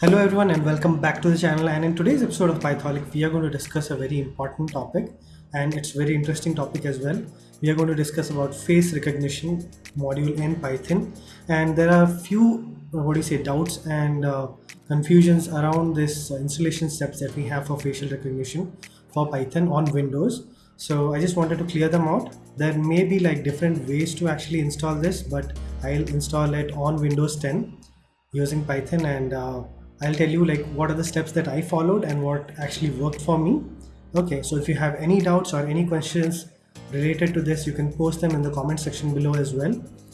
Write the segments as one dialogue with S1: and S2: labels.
S1: Hello everyone and welcome back to the channel and in today's episode of Pytholic we are going to discuss a very important topic and it's very interesting topic as well. We are going to discuss about face recognition module in Python and there are few what do you say doubts and uh, confusions around this installation steps that we have for facial recognition for Python on Windows. So I just wanted to clear them out. There may be like different ways to actually install this but I'll install it on Windows 10 using Python and uh, I'll tell you like what are the steps that I followed and what actually worked for me. Okay, so if you have any doubts or any questions related to this, you can post them in the comment section below as well.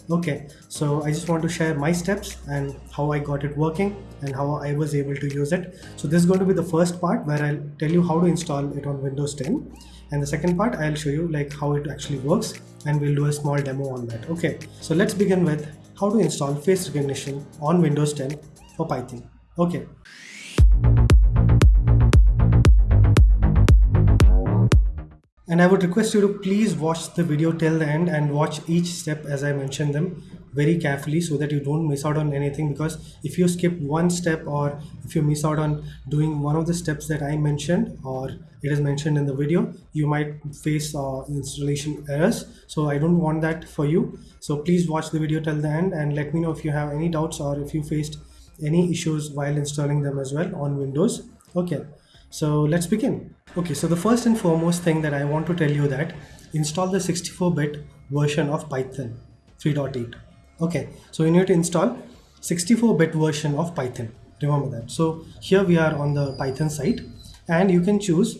S1: Okay, so I just want to share my steps and how I got it working and how I was able to use it. So this is going to be the first part where I'll tell you how to install it on Windows 10 and the second part I'll show you like how it actually works and we'll do a small demo on that. Okay, so let's begin with how to install face recognition on Windows 10 for Python. Okay. And I would request you to please watch the video till the end and watch each step as I mentioned them very carefully so that you don't miss out on anything because if you skip one step or if you miss out on doing one of the steps that I mentioned or it is mentioned in the video you might face uh, installation errors so I don't want that for you so please watch the video till the end and let me know if you have any doubts or if you faced any issues while installing them as well on Windows. Okay, so let's begin. Okay, so the first and foremost thing that I want to tell you that install the 64-bit version of Python 3.8. Okay, so you need to install 64-bit version of Python. Remember that. So here we are on the Python site and you can choose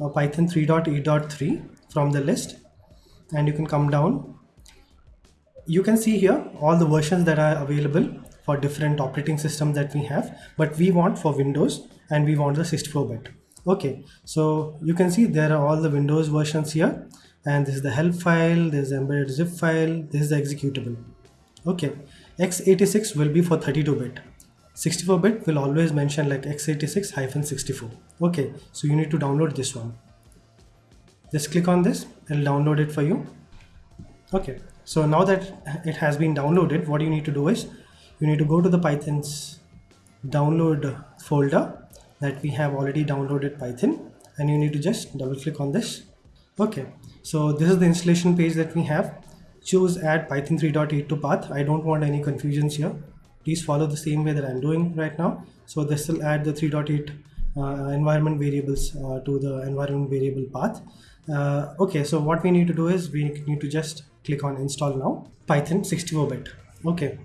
S1: uh, Python 3.8.3 from the list and you can come down. You can see here all the versions that are available for different operating systems that we have but we want for Windows and we want the 64-bit okay so you can see there are all the Windows versions here and this is the help file this is embedded zip file this is the executable. Okay x86 will be for 32-bit 64-bit will always mention like x86-64 okay so you need to download this one. Just click on this and download it for you. Okay so now that it has been downloaded what you need to do is you need to go to the python's download folder that we have already downloaded python and you need to just double click on this. Okay so this is the installation page that we have. Choose add python 3.8 to path. I don't want any confusions here. Please follow the same way that i'm doing right now. So this will add the 3.8 uh, environment variables uh, to the environment variable path. Uh, okay so what we need to do is we need to just click on install now. Python 64 bit. Okay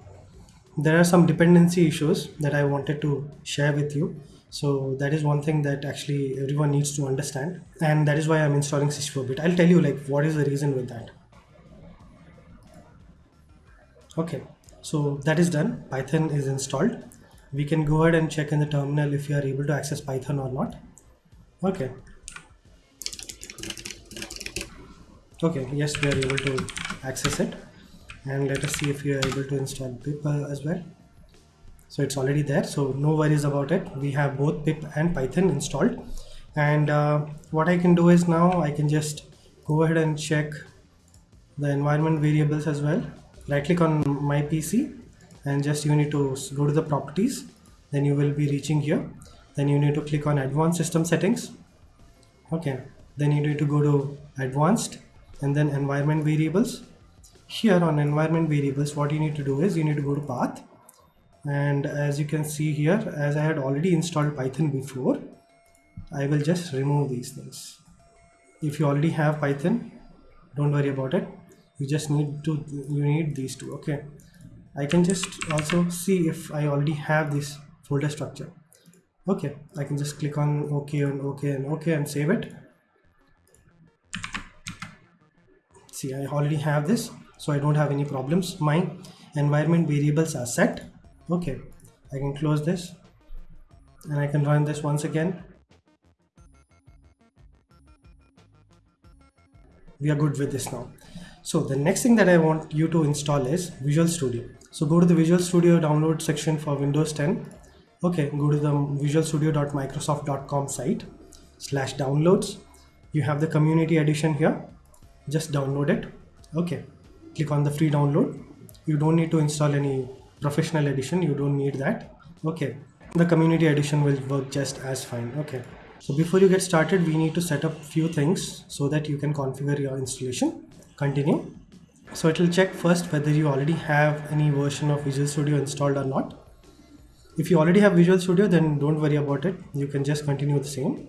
S1: there are some dependency issues that I wanted to share with you. So that is one thing that actually everyone needs to understand. And that is why I'm installing 64-bit. I'll tell you like what is the reason with that. Okay, so that is done. Python is installed. We can go ahead and check in the terminal if you are able to access Python or not. Okay. Okay, yes, we are able to access it and let us see if we are able to install pip uh, as well. So it's already there so no worries about it. We have both pip and python installed. And uh, what I can do is now I can just go ahead and check the environment variables as well. Right click on my PC and just you need to go to the properties. Then you will be reaching here. Then you need to click on advanced system settings. Okay. Then you need to go to advanced and then environment variables here on environment variables what you need to do is you need to go to path. And as you can see here as I had already installed Python before I will just remove these things. If you already have Python don't worry about it. You just need to you need these two okay? I can just also see if I already have this folder structure. Okay I can just click on OK and OK and OK and save it. See I already have this so I don't have any problems. My environment variables are set. Okay I can close this and I can run this once again. We are good with this now. So the next thing that I want you to install is Visual Studio. So go to the Visual Studio download section for Windows 10 okay go to the visualstudio.microsoft.com site slash downloads. You have the community edition here. Just download it. Okay click on the free download. You don't need to install any professional edition. You don't need that. Okay. The community edition will work just as fine. Okay. So before you get started we need to set up few things so that you can configure your installation. Continue. So it will check first whether you already have any version of Visual Studio installed or not. If you already have Visual Studio then don't worry about it. You can just continue the same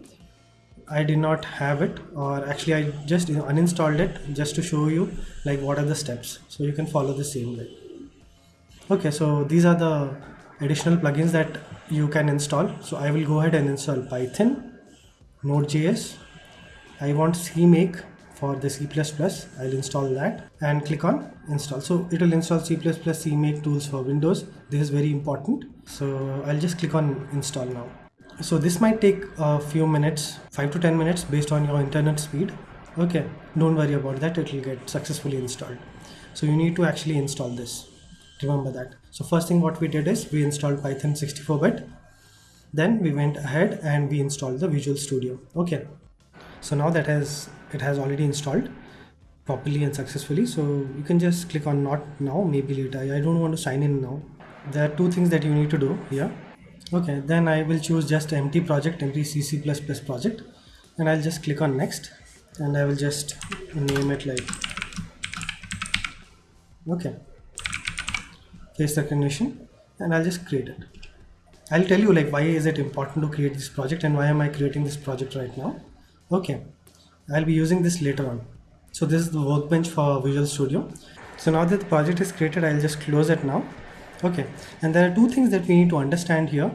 S1: I did not have it or actually I just uninstalled it just to show you like what are the steps. So you can follow the same way. Okay so these are the additional plugins that you can install. So I will go ahead and install Python Node.js I want CMake for the C++ I'll install that and click on install. So it will install C++ CMake tools for Windows. This is very important. So I'll just click on install now so this might take a few minutes 5 to 10 minutes based on your internet speed. Okay don't worry about that. It will get successfully installed. So you need to actually install this. Remember that. So first thing what we did is we installed python 64-bit then we went ahead and we installed the visual studio. Okay. So now that has it has already installed properly and successfully. So you can just click on not now maybe later. I don't want to sign in now. There are two things that you need to do here okay then I will choose just empty project empty CC++ project. And I'll just click on next. And I will just name it like okay. Face recognition and I'll just create it. I'll tell you like why is it important to create this project and why am I creating this project right now? Okay I'll be using this later on. So this is the workbench for Visual Studio. So now that the project is created I'll just close it now okay. And there are two things that we need to understand here.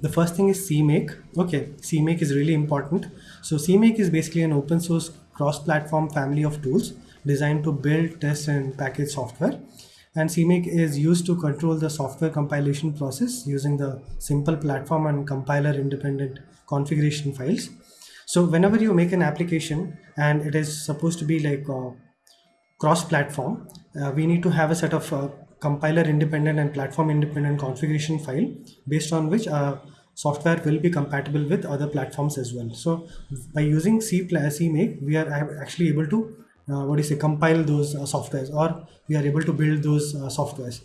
S1: The first thing is cmake. Okay. Cmake is really important. So cmake is basically an open source cross-platform family of tools designed to build test and package software. And cmake is used to control the software compilation process using the simple platform and compiler independent configuration files. So whenever you make an application and it is supposed to be like cross-platform uh, we need to have a set of uh, compiler independent and platform independent configuration file based on which uh, software will be compatible with other platforms as well. So by using C CMake, we are actually able to uh, what do you say compile those uh, softwares or we are able to build those uh, softwares.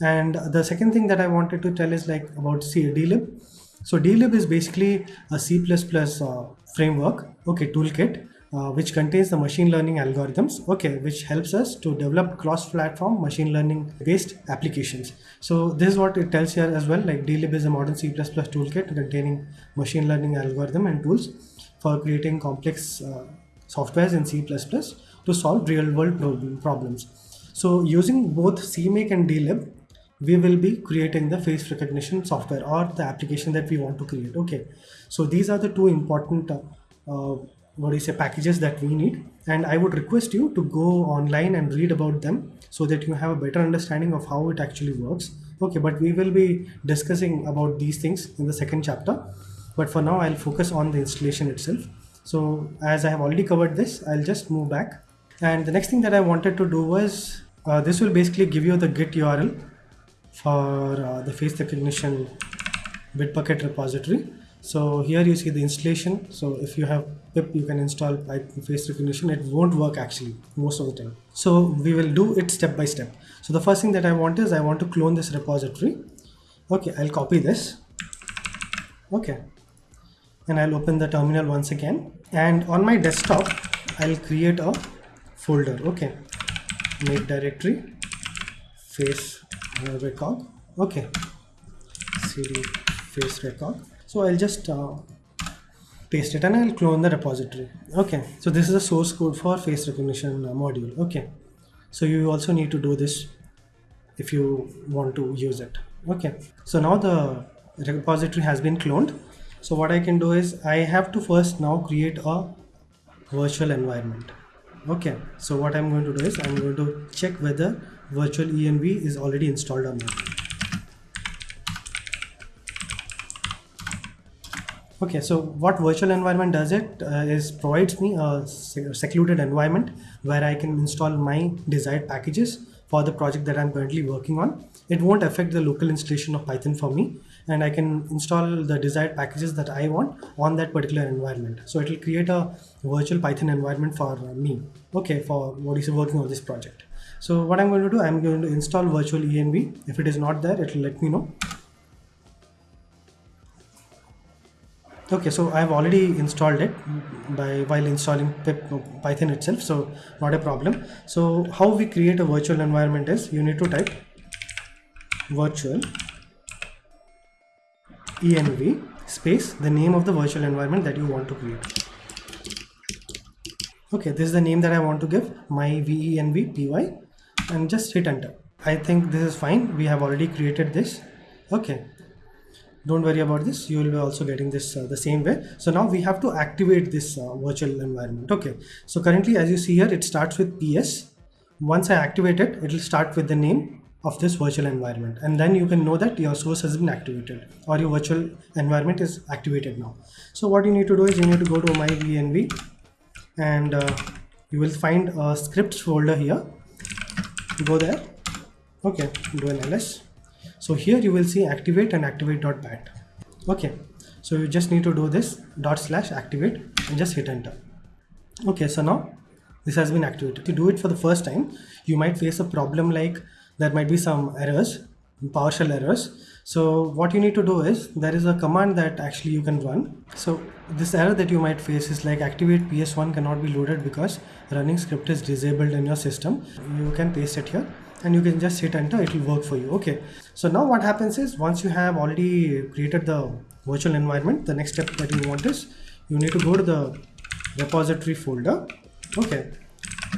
S1: And the second thing that I wanted to tell is like about C dlib. So dlib is basically a C++ uh, framework, okay, toolkit uh, which contains the machine learning algorithms okay which helps us to develop cross-platform machine learning based applications. So this is what it tells here as well like dlib is a modern c++ toolkit containing machine learning algorithm and tools for creating complex uh, softwares in c++ to solve real-world problems. So using both cmake and dlib we will be creating the face recognition software or the application that we want to create okay. So these are the two important uh, uh, what is say packages that we need. And I would request you to go online and read about them so that you have a better understanding of how it actually works. Okay but we will be discussing about these things in the second chapter. But for now I'll focus on the installation itself. So as I have already covered this I'll just move back. And the next thing that I wanted to do was uh, this will basically give you the git URL for uh, the face recognition Bitbucket repository so here you see the installation. So if you have pip you can install face recognition. It won't work actually most of the time. So we will do it step by step. So the first thing that i want is i want to clone this repository. Okay i'll copy this. Okay. And i'll open the terminal once again. And on my desktop i'll create a folder. Okay. Make directory. Face record. Okay. Cd face record so I'll just uh, paste it and I'll clone the repository. Okay. So this is the source code for face recognition uh, module. Okay. So you also need to do this if you want to use it. Okay. So now the repository has been cloned. So what I can do is I have to first now create a virtual environment. Okay. So what I'm going to do is I'm going to check whether virtual env is already installed or not Okay, so what virtual environment does it uh, is provides me a secluded environment where I can install my desired packages for the project that I'm currently working on. It won't affect the local installation of Python for me and I can install the desired packages that I want on that particular environment. So it will create a virtual Python environment for me, okay, for what is working on this project. So what I'm going to do, I'm going to install virtual env. If it is not there, it will let me know okay so i've already installed it by while installing pip python itself so not a problem. So how we create a virtual environment is you need to type virtual env space the name of the virtual environment that you want to create. Okay this is the name that i want to give my venv py and just hit enter. I think this is fine. We have already created this. Okay don't worry about this. You will be also getting this uh, the same way. So now we have to activate this uh, virtual environment. Okay. So currently as you see here it starts with ps once i activate it it will start with the name of this virtual environment. And then you can know that your source has been activated or your virtual environment is activated now. So what you need to do is you need to go to my venv and uh, you will find a scripts folder here. Go there. Okay. Do an ls so here you will see activate and activate.bat okay. So you just need to do this dot slash activate and just hit enter. Okay. So now this has been activated. To do it for the first time you might face a problem like there might be some errors PowerShell errors. So what you need to do is there is a command that actually you can run. So this error that you might face is like activate ps1 cannot be loaded because running script is disabled in your system. You can paste it here and you can just hit enter it will work for you. Okay. So now what happens is once you have already created the virtual environment the next step that you want is you need to go to the repository folder. Okay.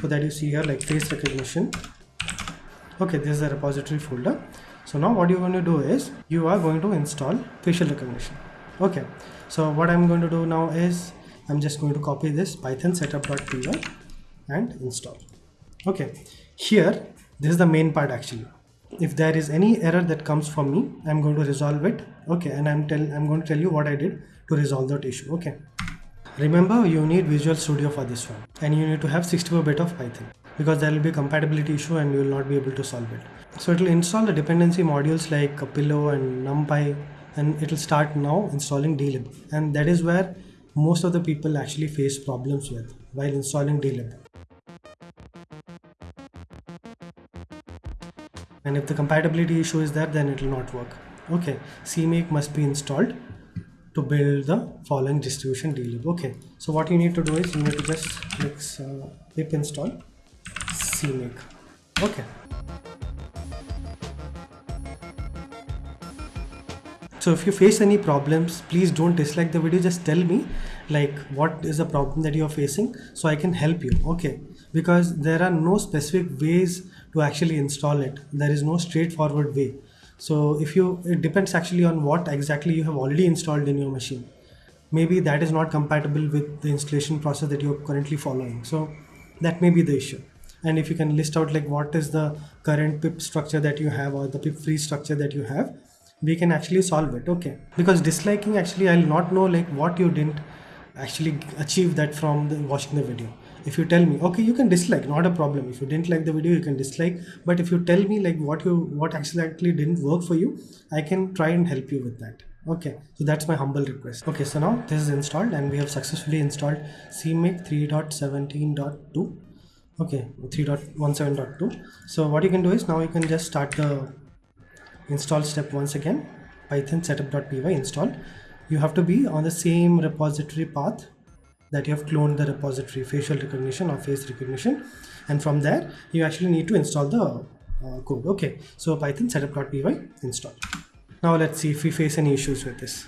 S1: So that you see here like face recognition. Okay this is the repository folder. So now what you're going to do is you are going to install facial recognition. Okay. So what i'm going to do now is i'm just going to copy this python setup.py and install. Okay. Here this is the main part actually if there is any error that comes from me i'm going to resolve it okay and i'm tell i'm going to tell you what i did to resolve that issue okay remember you need visual studio for this one and you need to have 64 bit of python because there will be compatibility issue and you will not be able to solve it. So it will install the dependency modules like Pillow and NumPy and it will start now installing dlib and that is where most of the people actually face problems with while installing dlib. And if the compatibility issue is there then it will not work. Okay, CMake must be installed to build the following distribution dlib. Okay, so what you need to do is you need to just click uh, pip install CMake. Okay. So if you face any problems, please don't dislike the video. Just tell me like what is the problem that you're facing so I can help you. Okay. Because there are no specific ways to actually install it. There is no straightforward way. So if you, it depends actually on what exactly you have already installed in your machine. Maybe that is not compatible with the installation process that you're currently following. So that may be the issue and if you can list out like what is the current pip structure that you have or the pip free structure that you have we can actually solve it okay because disliking actually i'll not know like what you didn't actually achieve that from the, watching the video if you tell me okay you can dislike not a problem. If you didn't like the video you can dislike. But if you tell me like what you what actually didn't work for you i can try and help you with that. Okay. So that's my humble request. Okay. So now this is installed and we have successfully installed cmake 3.17.2 okay. 3.17.2 so what you can do is now you can just start the install step once again. Python setup.py install you have to be on the same repository path that you have cloned the repository facial recognition or face recognition. And from there you actually need to install the uh, code. Okay. So python setup.py install now let's see if we face any issues with this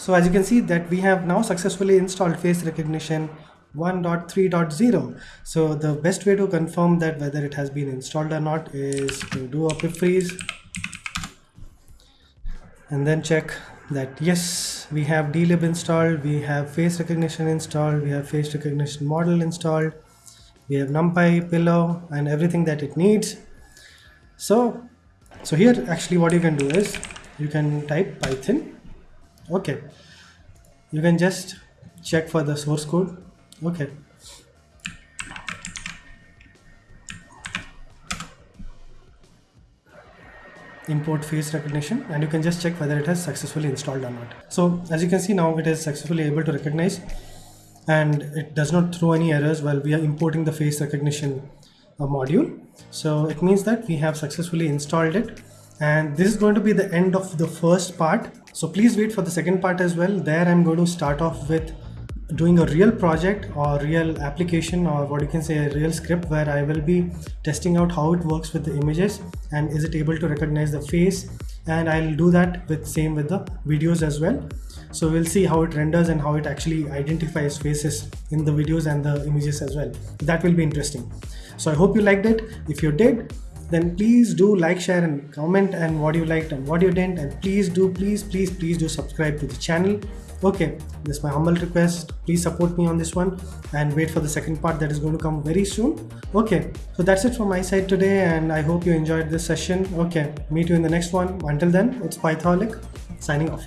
S1: So as you can see that we have now successfully installed face recognition 1.3.0. So the best way to confirm that whether it has been installed or not is to do a pip freeze and then check that yes we have dlib installed we have face recognition installed we have face recognition model installed we have numpy pillow and everything that it needs so so here actually what you can do is you can type python okay you can just check for the source code okay import face recognition and you can just check whether it has successfully installed or not. So as you can see now it is successfully able to recognize and it does not throw any errors while we are importing the face recognition uh, module. So it means that we have successfully installed it and this is going to be the end of the first part. So please wait for the second part as well. There I'm going to start off with doing a real project or real application or what you can say a real script where I will be testing out how it works with the images and is it able to recognize the face. And I'll do that with same with the videos as well. So we'll see how it renders and how it actually identifies faces in the videos and the images as well. That will be interesting. So I hope you liked it. If you did then please do like share and comment and what you liked and what you didn't and please do please please please do subscribe to the channel. Okay this is my humble request. Please support me on this one and wait for the second part that is going to come very soon. Okay so that's it from my side today and i hope you enjoyed this session. Okay meet you in the next one. Until then it's pytholic signing off